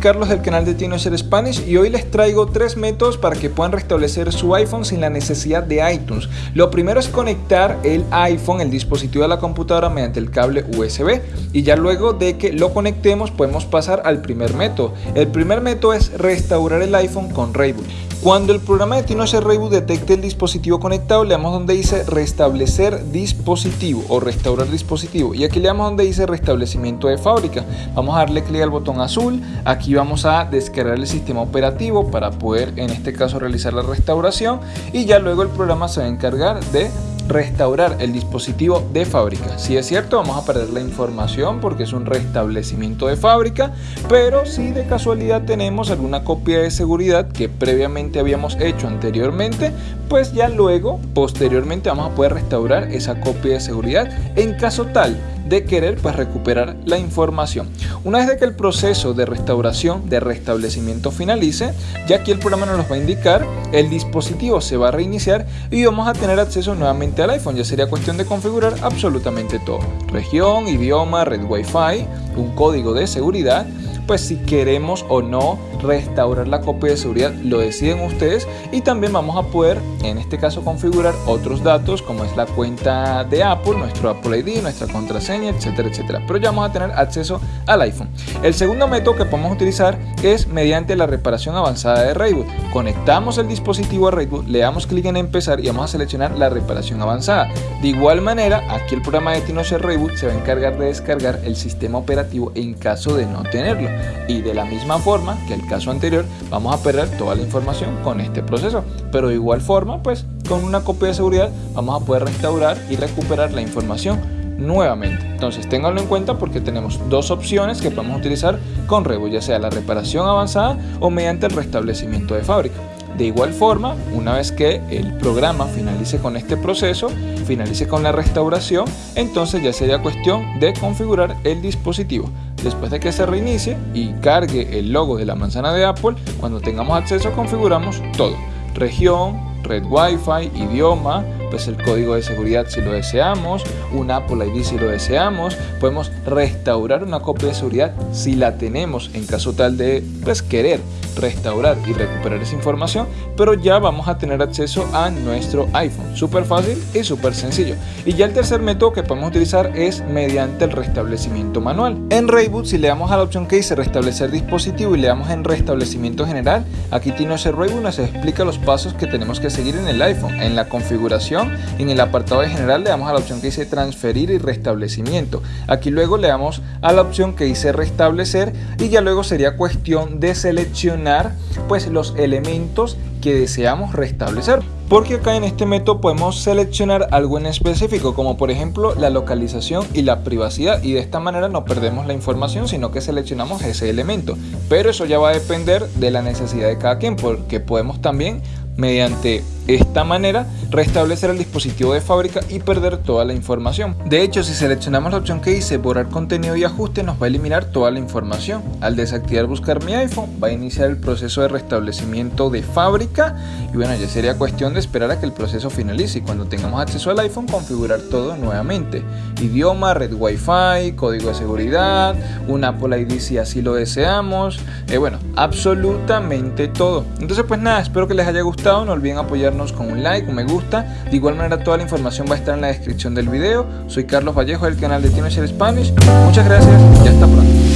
Carlos del canal de Tinocher Spanish y hoy les traigo tres métodos para que puedan restablecer su iPhone sin la necesidad de iTunes. Lo primero es conectar el iPhone, el dispositivo de la computadora mediante el cable USB y ya luego de que lo conectemos podemos pasar al primer método. El primer método es restaurar el iPhone con Rayboot. Cuando el programa de TinoShare Reboot detecte el dispositivo conectado, le damos donde dice restablecer dispositivo o restaurar dispositivo. Y aquí le damos donde dice restablecimiento de fábrica. Vamos a darle clic al botón azul. Aquí vamos a descargar el sistema operativo para poder en este caso realizar la restauración. Y ya luego el programa se va a encargar de restaurar el dispositivo de fábrica. Si es cierto, vamos a perder la información porque es un restablecimiento de fábrica, pero si de casualidad tenemos alguna copia de seguridad que previamente habíamos hecho anteriormente, pues ya luego, posteriormente, vamos a poder restaurar esa copia de seguridad en caso tal de querer pues recuperar la información. Una vez de que el proceso de restauración, de restablecimiento finalice, ya aquí el programa nos va a indicar, el dispositivo se va a reiniciar y vamos a tener acceso nuevamente al iPhone. Ya sería cuestión de configurar absolutamente todo. Región, idioma, red Wi-Fi, un código de seguridad pues si queremos o no restaurar la copia de seguridad lo deciden ustedes y también vamos a poder en este caso configurar otros datos como es la cuenta de Apple, nuestro Apple ID, nuestra contraseña, etcétera, etcétera. Pero ya vamos a tener acceso al iPhone. El segundo método que podemos utilizar es mediante la reparación avanzada de Rayboot. Conectamos el dispositivo a Rayboot, le damos clic en empezar y vamos a seleccionar la reparación avanzada. De igual manera, aquí el programa de TinoShare Rayboot se va a encargar de descargar el sistema operativo en caso de no tenerlo. Y de la misma forma que el caso anterior, vamos a perder toda la información con este proceso. Pero de igual forma, pues con una copia de seguridad vamos a poder restaurar y recuperar la información nuevamente. Entonces ténganlo en cuenta porque tenemos dos opciones que podemos utilizar con Revo, ya sea la reparación avanzada o mediante el restablecimiento de fábrica. De igual forma, una vez que el programa finalice con este proceso, finalice con la restauración, entonces ya sería cuestión de configurar el dispositivo. Después de que se reinicie y cargue el logo de la manzana de Apple, cuando tengamos acceso configuramos todo. Región, red Wi-Fi, idioma, pues el código de seguridad si lo deseamos, un Apple ID si lo deseamos, podemos restaurar una copia de seguridad si la tenemos en caso tal de pues querer restaurar y recuperar esa información, pero ya vamos a tener acceso a nuestro iPhone. Súper fácil y súper sencillo. Y ya el tercer método que podemos utilizar es mediante el restablecimiento manual. En Rayboot, si le damos a la opción que dice restablecer dispositivo y le damos en restablecimiento general, aquí tiene ese Rayboot nos explica los pasos que tenemos que seguir en el iPhone. En la configuración, en el apartado de general le damos a la opción que dice transferir y restablecimiento. Aquí luego le damos a la opción que dice restablecer y ya luego sería cuestión de seleccionar pues los elementos que deseamos restablecer. Porque acá en este método podemos seleccionar algo en específico como por ejemplo la localización y la privacidad y de esta manera no perdemos la información sino que seleccionamos ese elemento. Pero eso ya va a depender de la necesidad de cada quien porque podemos también mediante esta manera restablecer el dispositivo de fábrica y perder toda la información. De hecho, si seleccionamos la opción que dice borrar contenido y ajuste, nos va a eliminar toda la información. Al desactivar buscar mi iPhone, va a iniciar el proceso de restablecimiento de fábrica y bueno, ya sería cuestión de esperar a que el proceso finalice y cuando tengamos acceso al iPhone configurar todo nuevamente. Idioma, red Wi-Fi, código de seguridad, un Apple ID si así lo deseamos, eh, bueno, absolutamente todo. Entonces pues nada, espero que les haya gustado, no olviden con un like, un me gusta. De igual manera toda la información va a estar en la descripción del video. Soy Carlos Vallejo del canal de Teenager Spanish. Muchas gracias y hasta pronto.